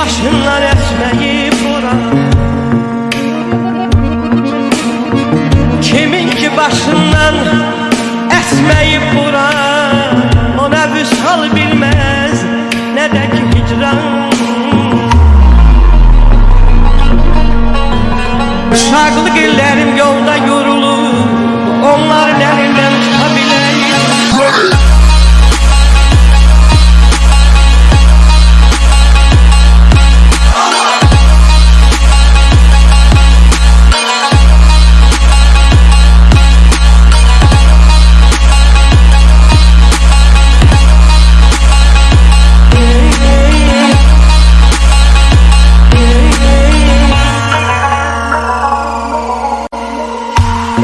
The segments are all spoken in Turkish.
başından esmeyip bura. Kimin ki başından esmeyip bura O ne vüsal bilmez ne de ki hicran. İllərim yolda yorulur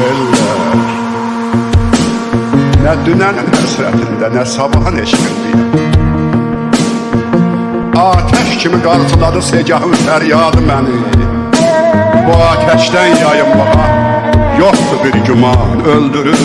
Eller Nə dünənin həsrətində, nə sabahın eşqindəyəm Ateş kimi qarşıladı segahın fəryadı məni. Bu ateşdən yayınmağa yoxdur bir güman öldürür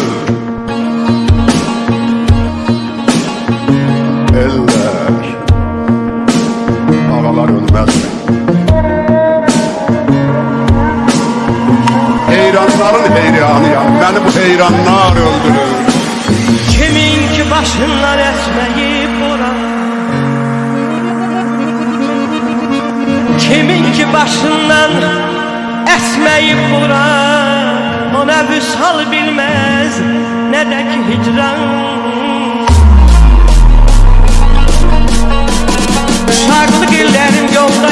Heyranların heyranıyam Beni bu heyranlar öldürür Kimin ki başından esmeyip bura Kimin ki başından esmeyip bura O ne vüsal bilmez ne de ki hicran. Uşaqlıq illərim yolda